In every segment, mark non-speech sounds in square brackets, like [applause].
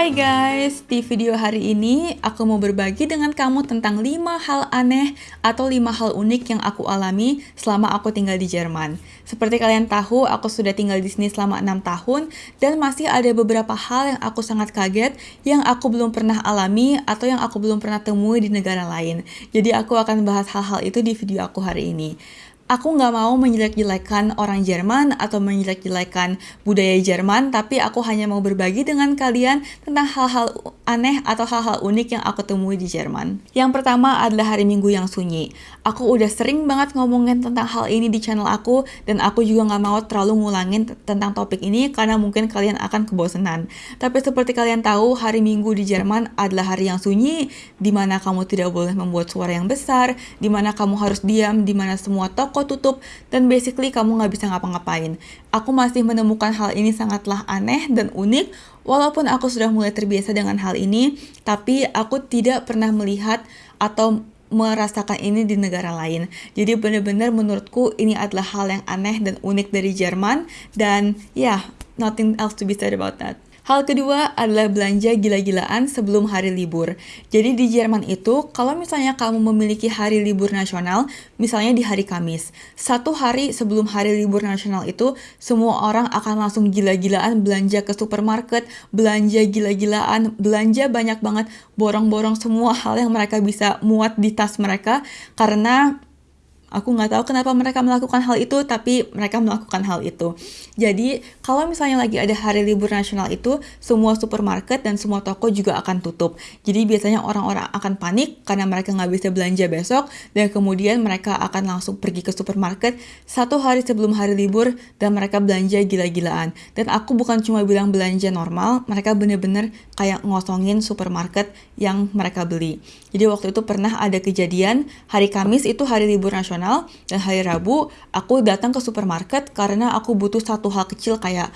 Hai guys, di video hari ini aku mau berbagi dengan kamu tentang 5 hal aneh atau 5 hal unik yang aku alami selama aku tinggal di Jerman. Seperti kalian tahu, aku sudah tinggal di sini selama 6 tahun dan masih ada beberapa hal yang aku sangat kaget yang aku belum pernah alami atau yang aku belum pernah temui di negara lain. Jadi aku akan bahas hal-hal itu di video aku hari ini aku nggak mau menjelek-jelekan orang Jerman atau menjelek-jelekan budaya Jerman, tapi aku hanya mau berbagi dengan kalian tentang hal-hal aneh atau hal-hal unik yang aku temui di Jerman. Yang pertama adalah hari Minggu yang sunyi. Aku udah sering banget ngomongin tentang hal ini di channel aku, dan aku juga nggak mau terlalu ngulangin tentang topik ini karena mungkin kalian akan kebosanan. Tapi seperti kalian tahu, hari Minggu di Jerman adalah hari yang sunyi, di mana kamu tidak boleh membuat suara yang besar, di mana kamu harus diam, di mana semua toko toko tutup, dan basically kamu nggak bisa ngapa-ngapain. Aku masih menemukan hal ini sangatlah aneh dan unik, walaupun aku sudah mulai terbiasa dengan hal ini, tapi aku tidak pernah melihat atau merasakan ini di negara lain. Jadi benar-benar menurutku ini adalah hal yang aneh dan unik dari Jerman, dan ya, yeah, nothing else to be said about that. Hal kedua adalah belanja gila-gilaan sebelum hari libur. Jadi di Jerman itu, kalau misalnya kamu memiliki hari libur nasional, misalnya di hari Kamis, satu hari sebelum hari libur nasional itu, semua orang akan langsung gila-gilaan belanja ke supermarket, belanja gila-gilaan, belanja banyak banget, borong-borong semua [laughs] hal yang mereka bisa muat di tas mereka, karena Aku nggak tahu kenapa mereka melakukan hal itu, tapi mereka melakukan hal itu. Jadi, kalau misalnya lagi ada hari libur nasional itu, semua supermarket dan semua toko juga akan tutup. Jadi, biasanya orang-orang akan panik karena mereka nggak bisa belanja besok, dan kemudian mereka akan langsung pergi ke supermarket satu hari sebelum hari libur, dan mereka belanja gila-gilaan. Dan aku bukan cuma bilang belanja normal, mereka bener-bener kayak ngosongin supermarket yang mereka beli. Jadi, waktu itu pernah ada kejadian, hari Kamis itu hari libur nasional, nasional dan hari Rabu aku datang ke supermarket karena aku butuh satu hal kecil kayak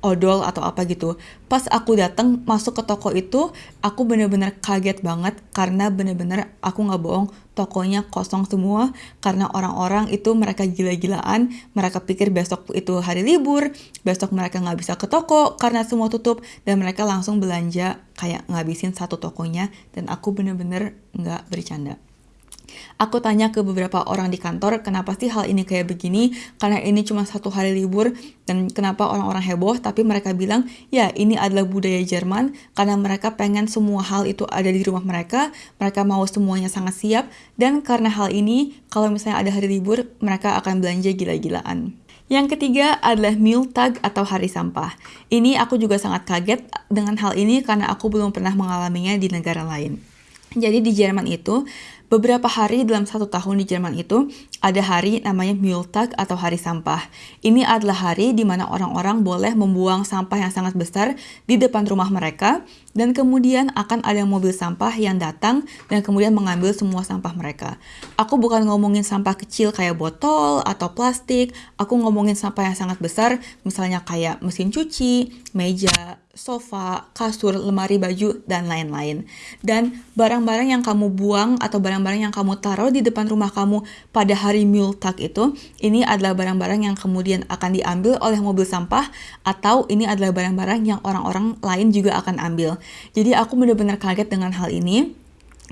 odol atau apa gitu. Pas aku datang masuk ke toko itu, aku bener-bener kaget banget karena bener-bener aku nggak bohong, tokonya kosong semua karena orang-orang itu mereka gila-gilaan, mereka pikir besok itu hari libur, besok mereka nggak bisa ke toko karena semua tutup dan mereka langsung belanja kayak ngabisin satu tokonya dan aku bener-bener nggak bercanda. Aku tanya ke beberapa orang di kantor, kenapa sih hal ini kayak begini? Karena ini cuma satu hari libur, dan kenapa orang-orang heboh? Tapi mereka bilang, ya ini adalah budaya Jerman, karena mereka pengen semua hal itu ada di rumah mereka, mereka mau semuanya sangat siap, dan karena hal ini, kalau misalnya ada hari libur, mereka akan belanja gila-gilaan. Yang ketiga adalah meal tag atau hari sampah. Ini aku juga sangat kaget dengan hal ini karena aku belum pernah mengalaminya di negara lain. Jadi di Jerman itu Beberapa hari dalam satu tahun di Jerman itu ada hari namanya Mülltag atau hari sampah. Ini adalah hari di mana orang-orang boleh membuang sampah yang sangat besar di depan rumah mereka dan kemudian akan ada mobil sampah yang datang dan kemudian mengambil semua sampah mereka. Aku bukan ngomongin sampah kecil kayak botol atau plastik, aku ngomongin sampah yang sangat besar misalnya kayak mesin cuci, meja, sofa, kasur, lemari baju, dan lain-lain. Dan barang-barang yang kamu buang atau barang-barang yang kamu taruh di depan rumah kamu pada hari Multag itu, ini adalah barang-barang yang kemudian akan diambil oleh mobil sampah atau ini adalah barang-barang yang orang-orang lain juga akan ambil. Jadi aku benar-benar kaget dengan hal ini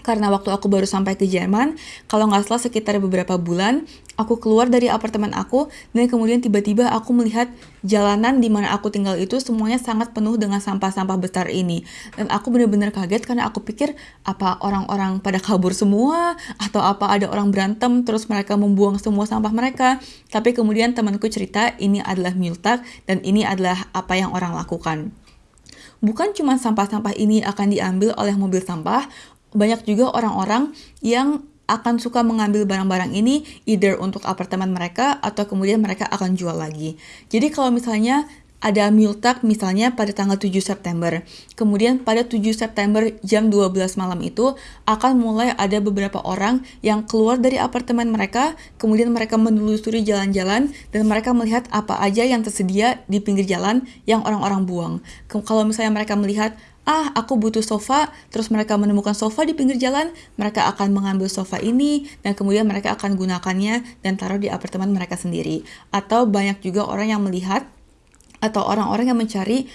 karena waktu aku baru sampai ke Jerman, kalau nggak salah sekitar beberapa bulan, aku keluar dari apartemen aku, dan kemudian tiba-tiba aku melihat jalanan di mana aku tinggal itu semuanya sangat penuh dengan sampah-sampah besar ini. Dan aku benar-benar kaget karena aku pikir, apa orang-orang pada kabur semua, atau apa ada orang berantem, terus mereka membuang semua sampah mereka. Tapi kemudian temanku cerita, ini adalah multak, dan ini adalah apa yang orang lakukan bukan cuma sampah-sampah ini akan diambil oleh mobil sampah, banyak juga orang-orang yang akan suka mengambil barang-barang ini either untuk apartemen mereka atau kemudian mereka akan jual lagi. Jadi kalau misalnya ada multak misalnya pada tanggal 7 September. Kemudian pada 7 September jam 12 malam itu akan mulai ada beberapa orang yang keluar dari apartemen mereka, kemudian mereka menelusuri jalan-jalan dan mereka melihat apa aja yang tersedia di pinggir jalan yang orang-orang buang. Kalau misalnya mereka melihat ah aku butuh sofa, terus mereka menemukan sofa di pinggir jalan, mereka akan mengambil sofa ini dan kemudian mereka akan gunakannya dan taruh di apartemen mereka sendiri. Atau banyak juga orang yang melihat atau orang-orang yang mencari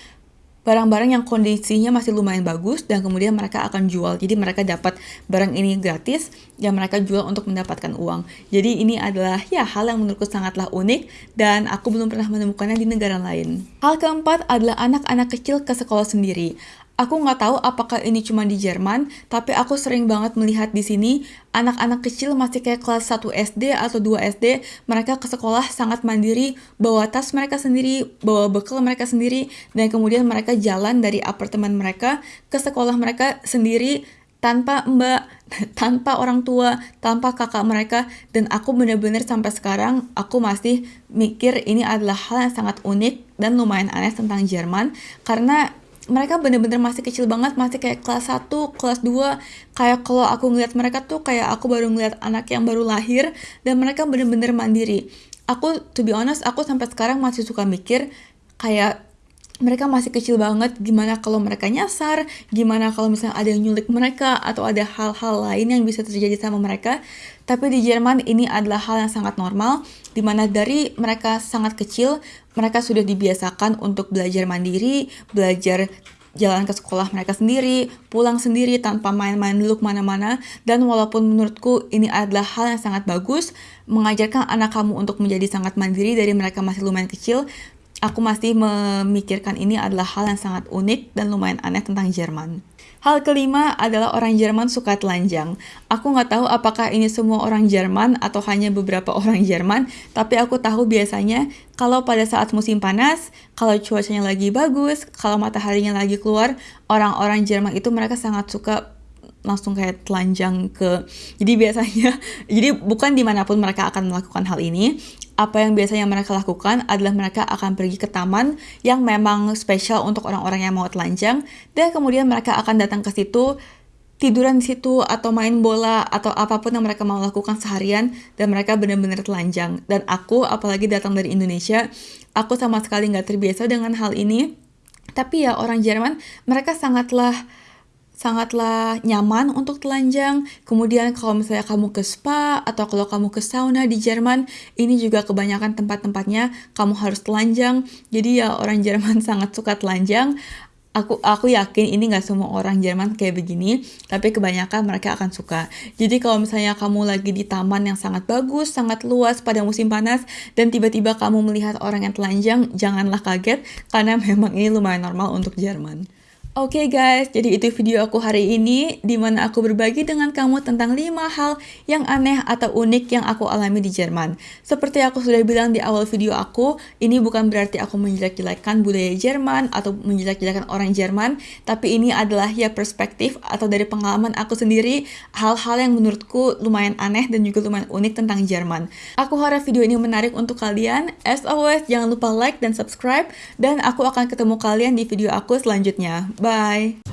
barang-barang yang kondisinya masih lumayan bagus dan kemudian mereka akan jual. Jadi mereka dapat barang ini gratis dan mereka jual untuk mendapatkan uang. Jadi ini adalah ya hal yang menurutku sangatlah unik dan aku belum pernah menemukannya di negara lain. Hal keempat adalah anak-anak kecil ke sekolah sendiri. Aku nggak tahu apakah ini cuma di Jerman, tapi aku sering banget melihat di sini anak-anak kecil masih kayak kelas 1 SD atau 2 SD, mereka ke sekolah sangat mandiri, bawa tas mereka sendiri, bawa bekal mereka sendiri, dan kemudian mereka jalan dari apartemen mereka ke sekolah mereka sendiri tanpa mbak, [laughs] tanpa orang tua, tanpa kakak mereka, dan aku bener-bener sampai sekarang aku masih mikir ini adalah hal yang sangat unik dan lumayan aneh tentang Jerman, karena mereka bener-bener masih kecil banget, masih kayak kelas 1, kelas 2. Kayak kalau aku ngeliat mereka tuh kayak aku baru ngeliat anak yang baru lahir dan mereka bener-bener mandiri. Aku, to be honest, aku sampai sekarang masih suka mikir kayak mereka masih kecil banget, gimana kalau mereka nyasar, gimana kalau misalnya ada yang nyulik mereka, atau ada hal-hal lain yang bisa terjadi sama mereka. Tapi di Jerman ini adalah hal yang sangat normal, di mana dari mereka sangat kecil, mereka sudah dibiasakan untuk belajar mandiri, belajar jalan ke sekolah mereka sendiri, pulang sendiri tanpa main-main dulu ke mana-mana, dan walaupun menurutku ini adalah hal yang sangat bagus, mengajarkan anak kamu untuk menjadi sangat mandiri dari mereka masih lumayan kecil, aku masih memikirkan ini adalah hal yang sangat unik dan lumayan aneh tentang Jerman. Hal kelima adalah orang Jerman suka telanjang. Aku nggak tahu apakah ini semua orang Jerman atau hanya beberapa orang Jerman, tapi aku tahu biasanya kalau pada saat musim panas, kalau cuacanya lagi bagus, kalau mataharinya lagi keluar, orang-orang Jerman itu mereka sangat suka langsung kayak telanjang ke jadi biasanya [laughs] jadi bukan di mana pun mereka akan melakukan hal ini apa yang biasanya mereka lakukan adalah mereka akan pergi ke taman yang memang spesial untuk orang-orang yang mau telanjang dan kemudian mereka akan datang ke situ tiduran di situ atau main bola atau apa pun yang mereka mau lakukan seharian dan mereka benar-benar telanjang. Dan aku apalagi datang dari Indonesia aku sama sekali nggak terbiasa dengan hal ini. Tapi ya orang Jerman mereka sangatlah sangatlah nyaman untuk telanjang. Kemudian kalau misalnya kamu ke spa atau kalau kamu ke sauna di Jerman, ini juga kebanyakan tempat-tempatnya kamu harus telanjang. Jadi ya orang [laughs] Jerman sangat suka telanjang. Aku aku yakin ini nggak semua orang Jerman kayak begini, tapi kebanyakan mereka akan suka. Jadi kalau misalnya kamu lagi di taman yang sangat bagus, sangat luas pada musim panas, dan tiba-tiba kamu melihat orang yang telanjang, janganlah kaget karena [laughs] memang ini lumayan normal untuk Jerman. Oke okay guys, jadi itu video aku hari ini di mana aku berbagi dengan kamu tentang 5 hal yang aneh atau unik yang aku alami di Jerman. Seperti aku sudah bilang di awal video aku, ini bukan berarti aku menjelek-jelekan budaya Jerman atau menjelek-jelekan orang Jerman, tapi ini adalah ya perspektif atau dari pengalaman aku sendiri hal-hal yang menurutku lumayan aneh dan juga lumayan unik tentang Jerman. Aku harap video ini menarik untuk kalian. As always, jangan lupa like dan subscribe dan aku akan ketemu kalian di video aku selanjutnya. Bye.